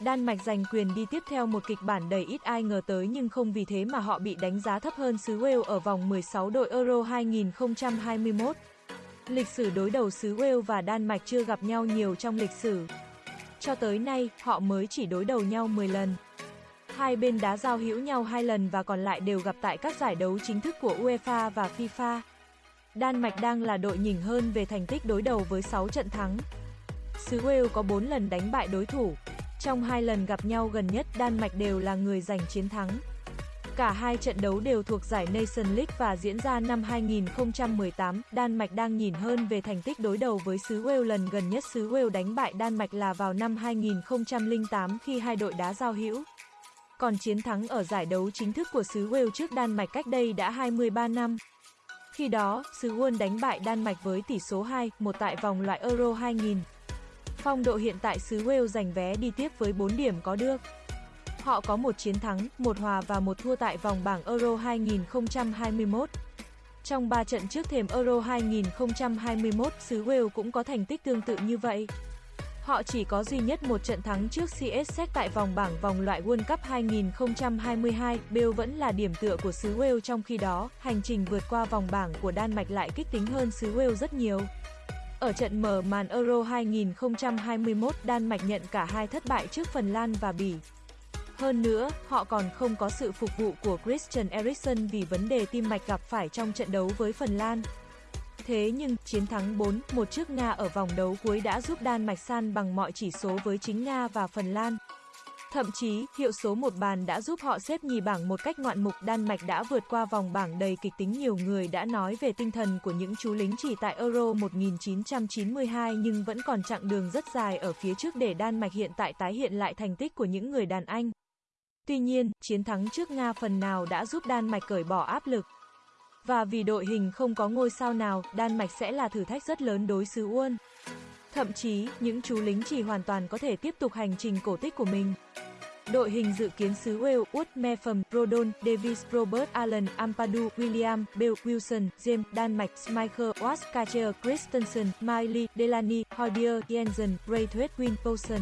Đan Mạch giành quyền đi tiếp theo một kịch bản đầy ít ai ngờ tới nhưng không vì thế mà họ bị đánh giá thấp hơn xứ Wales ở vòng 16 đội Euro 2021. Lịch sử đối đầu xứ Wales và Đan Mạch chưa gặp nhau nhiều trong lịch sử. Cho tới nay, họ mới chỉ đối đầu nhau 10 lần. Hai bên đá giao hữu nhau hai lần và còn lại đều gặp tại các giải đấu chính thức của UEFA và FIFA. Đan Mạch đang là đội nhỉnh hơn về thành tích đối đầu với 6 trận thắng. Xứ Wales có 4 lần đánh bại đối thủ. Trong hai lần gặp nhau gần nhất, Đan Mạch đều là người giành chiến thắng. Cả hai trận đấu đều thuộc giải Nation League và diễn ra năm 2018. Đan Mạch đang nhìn hơn về thành tích đối đầu với xứ Wales lần gần nhất xứ Wales đánh bại Đan Mạch là vào năm 2008 khi hai đội đá giao hữu. Còn chiến thắng ở giải đấu chính thức của xứ Wales trước Đan Mạch cách đây đã 23 năm. Khi đó, xứ Wales đánh bại Đan Mạch với tỷ số 2-1 tại vòng loại Euro 2000. Phong độ hiện tại xứ Wales giành vé đi tiếp với 4 điểm có được. Họ có một chiến thắng, một hòa và một thua tại vòng bảng Euro 2021. Trong 3 trận trước thềm Euro 2021, xứ Wales cũng có thành tích tương tự như vậy. Họ chỉ có duy nhất một trận thắng trước CSC tại vòng bảng vòng loại World Cup 2022, Bale vẫn là điểm tựa của xứ Wales trong khi đó, hành trình vượt qua vòng bảng của Đan Mạch lại kích tính hơn xứ Wales rất nhiều. Ở trận mở màn Euro 2021, Đan Mạch nhận cả hai thất bại trước Phần Lan và Bỉ. Hơn nữa, họ còn không có sự phục vụ của Christian Eriksen vì vấn đề tim mạch gặp phải trong trận đấu với Phần Lan. Thế nhưng, chiến thắng 4-1 trước Nga ở vòng đấu cuối đã giúp Đan Mạch san bằng mọi chỉ số với chính Nga và Phần Lan. Thậm chí, hiệu số một bàn đã giúp họ xếp nhì bảng một cách ngoạn mục Đan Mạch đã vượt qua vòng bảng đầy kịch tính nhiều người đã nói về tinh thần của những chú lính chỉ tại Euro 1992 nhưng vẫn còn chặng đường rất dài ở phía trước để Đan Mạch hiện tại tái hiện lại thành tích của những người đàn anh. Tuy nhiên, chiến thắng trước Nga phần nào đã giúp Đan Mạch cởi bỏ áp lực. Và vì đội hình không có ngôi sao nào, Đan Mạch sẽ là thử thách rất lớn đối xứ Uôn. Thậm chí, những chú lính chỉ hoàn toàn có thể tiếp tục hành trình cổ tích của mình. Đội hình dự kiến xứ Wales, Wood, Mepham, Rodon, Davis, Robert Allen, Ampadu, William, Bill, Wilson, James, Đan Mạch, Michael, Watts, Kacher, Christensen, Miley, Delaney, Hoybier, Jensen, Braithwaite, Win, Poulsen.